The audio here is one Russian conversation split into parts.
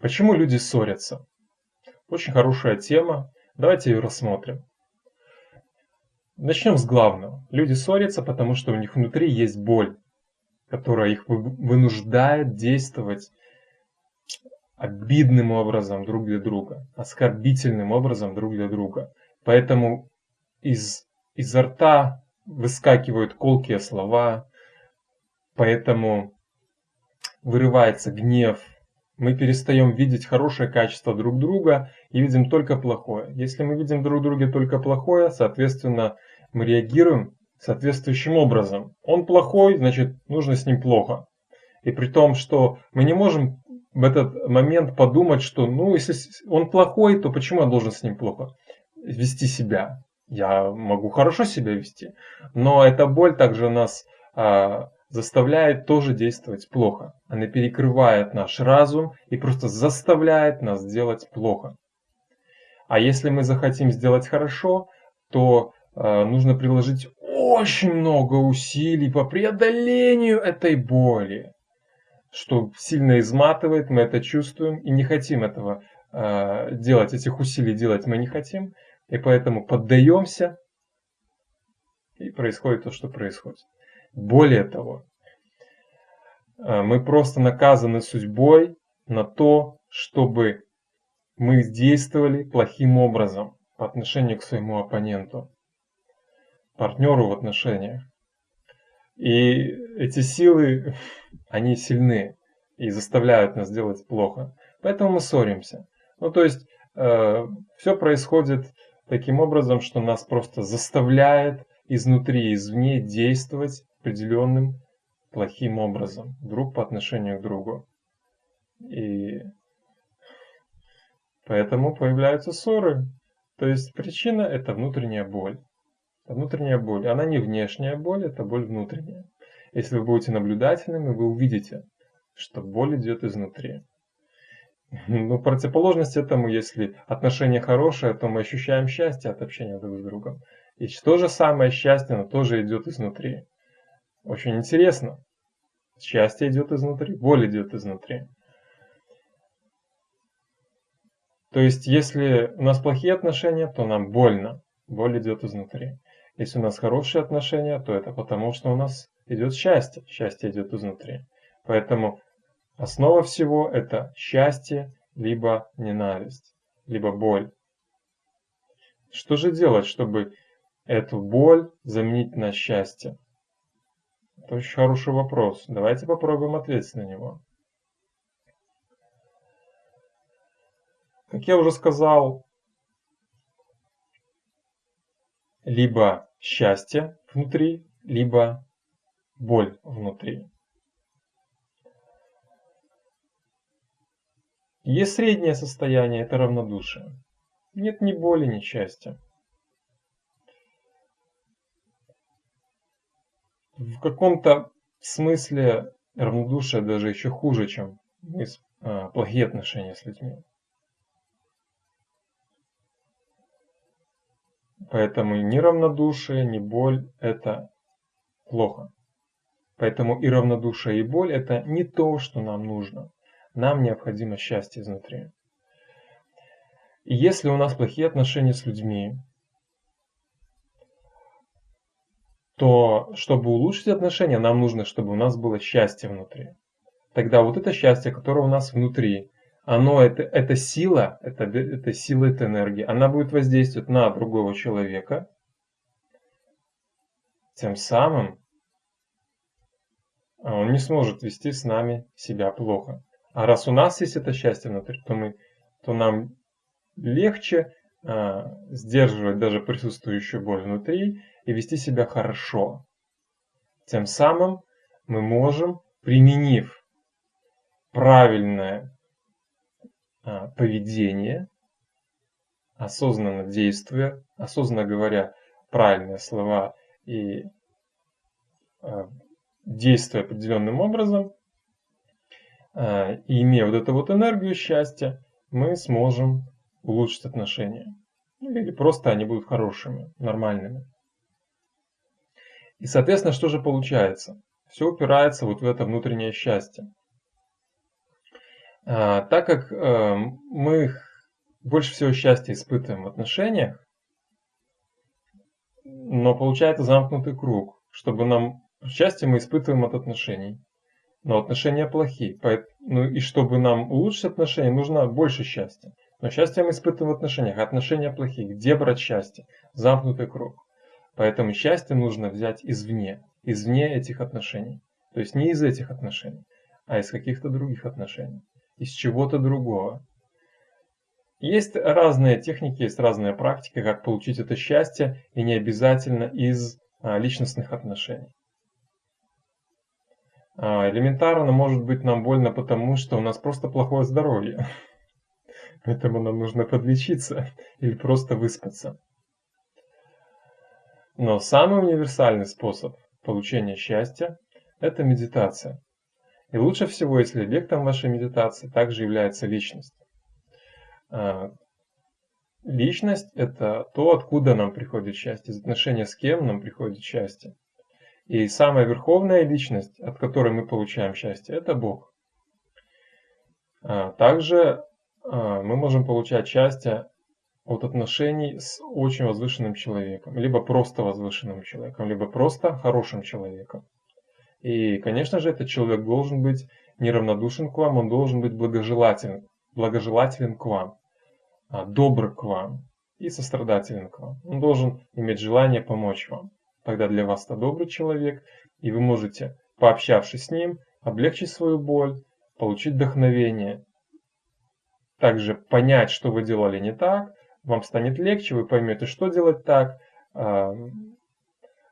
Почему люди ссорятся? Очень хорошая тема. Давайте ее рассмотрим. Начнем с главного. Люди ссорятся, потому что у них внутри есть боль, которая их вынуждает действовать обидным образом друг для друга, оскорбительным образом друг для друга. Поэтому из, изо рта выскакивают колкие слова, поэтому вырывается гнев, мы перестаем видеть хорошее качество друг друга и видим только плохое. Если мы видим друг друга только плохое, соответственно, мы реагируем соответствующим образом. Он плохой, значит, нужно с ним плохо. И при том, что мы не можем в этот момент подумать, что, ну, если он плохой, то почему я должен с ним плохо вести себя? Я могу хорошо себя вести, но эта боль также нас а, заставляет тоже действовать плохо. Она перекрывает наш разум и просто заставляет нас делать плохо. А если мы захотим сделать хорошо, то э, нужно приложить очень много усилий по преодолению этой боли, что сильно изматывает, мы это чувствуем и не хотим этого э, делать, этих усилий делать мы не хотим, и поэтому поддаемся, и происходит то, что происходит. Более того, э, мы просто наказаны судьбой на то, чтобы мы действовали плохим образом по отношению к своему оппоненту, партнеру в отношениях. И эти силы, они сильны и заставляют нас делать плохо. Поэтому мы ссоримся. Ну, то есть, э, все происходит таким образом, что нас просто заставляет изнутри извне действовать определенным плохим образом, друг по отношению к другу. И поэтому появляются ссоры. То есть причина это внутренняя боль. Это внутренняя боль. Она не внешняя боль, это боль внутренняя. Если вы будете наблюдательными, вы увидите, что боль идет изнутри. Ну, противоположность этому, если отношения хорошие, то мы ощущаем счастье от общения друг с другом. И то же самое счастье, оно тоже идет изнутри. Очень интересно. Счастье идет изнутри, боль идет изнутри. То есть, если у нас плохие отношения, то нам больно. Боль идет изнутри. Если у нас хорошие отношения, то это потому, что у нас идет счастье. Счастье идет изнутри. Поэтому основа всего это счастье, либо ненависть, либо боль. Что же делать, чтобы эту боль заменить на счастье? Это очень хороший вопрос. Давайте попробуем ответить на него. Как я уже сказал, либо счастье внутри, либо боль внутри. Есть среднее состояние, это равнодушие. Нет ни боли, ни счастья. В каком-то смысле равнодушие даже еще хуже, чем а, плохие отношения с людьми. Поэтому ни равнодушие, ни боль – это плохо. Поэтому и равнодушие, и боль – это не то, что нам нужно. Нам необходимо счастье изнутри. И если у нас плохие отношения с людьми, то чтобы улучшить отношения, нам нужно, чтобы у нас было счастье внутри. Тогда вот это счастье, которое у нас внутри, оно это, это сила, это, это сила, это энергия, она будет воздействовать на другого человека, тем самым он не сможет вести с нами себя плохо. А раз у нас есть это счастье внутри, то, мы, то нам легче а, сдерживать даже присутствующую боль внутри и вести себя хорошо. Тем самым мы можем, применив правильное а, поведение, осознанно действуя, осознанно говоря правильные слова и а, действуя определенным образом, а, и имея вот эту вот энергию счастья, мы сможем улучшить отношения. Ну, или просто они будут хорошими, нормальными. И, соответственно, что же получается? Все упирается вот в это внутреннее счастье. А, так как э, мы больше всего счастья испытываем в отношениях, но получается замкнутый круг. Чтобы нам счастье мы испытываем от отношений, но отношения плохие. Ну и чтобы нам улучшить отношения, нужно больше счастья. Но счастье мы испытываем в отношениях, а отношения плохие. Где брать счастье? Замкнутый круг. Поэтому счастье нужно взять извне, извне этих отношений. То есть не из этих отношений, а из каких-то других отношений из чего-то другого. Есть разные техники, есть разные практики, как получить это счастье, и не обязательно из а, личностных отношений. А, элементарно может быть нам больно потому, что у нас просто плохое здоровье. Поэтому нам нужно подлечиться или просто выспаться. Но самый универсальный способ получения счастья – это медитация. И лучше всего, если объектом вашей медитации также является личность. А, личность – это то, откуда нам приходит счастье, из отношения с кем нам приходит счастье. И самая верховная личность, от которой мы получаем счастье, это Бог. А, также а, мы можем получать счастье от отношений с очень возвышенным человеком, либо просто возвышенным человеком, либо просто хорошим человеком. И, конечно же, этот человек должен быть неравнодушен к вам, он должен быть благожелателен, благожелателен к вам, а, добр к вам и сострадателен к вам. Он должен иметь желание помочь вам. Тогда для вас это добрый человек, и вы можете, пообщавшись с ним, облегчить свою боль, получить вдохновение, также понять, что вы делали не так, вам станет легче, вы поймете, что делать так, а,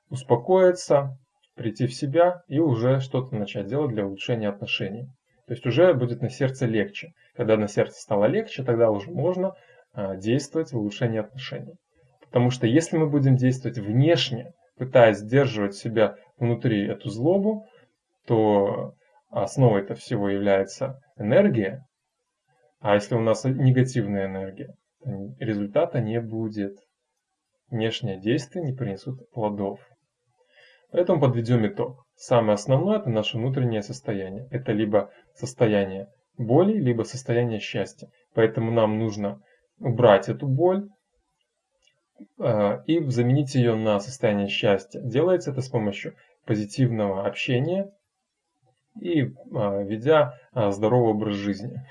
успокоиться, прийти в себя и уже что-то начать делать для улучшения отношений. То есть уже будет на сердце легче. Когда на сердце стало легче, тогда уже можно а, действовать в улучшении отношений. Потому что если мы будем действовать внешне, пытаясь сдерживать себя внутри эту злобу, то основой этого всего является энергия. А если у нас негативная энергия, результата не будет. Внешние действия не принесут плодов. Поэтому подведем итог. Самое основное – это наше внутреннее состояние. Это либо состояние боли, либо состояние счастья. Поэтому нам нужно убрать эту боль э, и заменить ее на состояние счастья. Делается это с помощью позитивного общения и э, ведя э, здоровый образ жизни.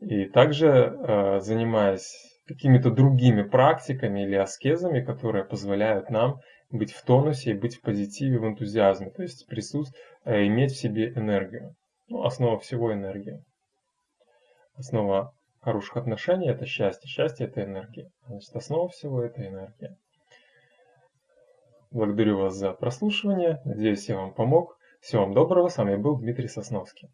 И также э, занимаясь какими-то другими практиками или аскезами, которые позволяют нам быть в тонусе, быть в позитиве, в энтузиазме, то есть присутствовать, э, иметь в себе энергию. Ну, основа всего энергия. Основа хороших отношений – это счастье. Счастье – это энергия. Значит, основа всего – это энергия. Благодарю вас за прослушивание. Надеюсь, я вам помог. Всего вам доброго. С вами был Дмитрий Сосновский.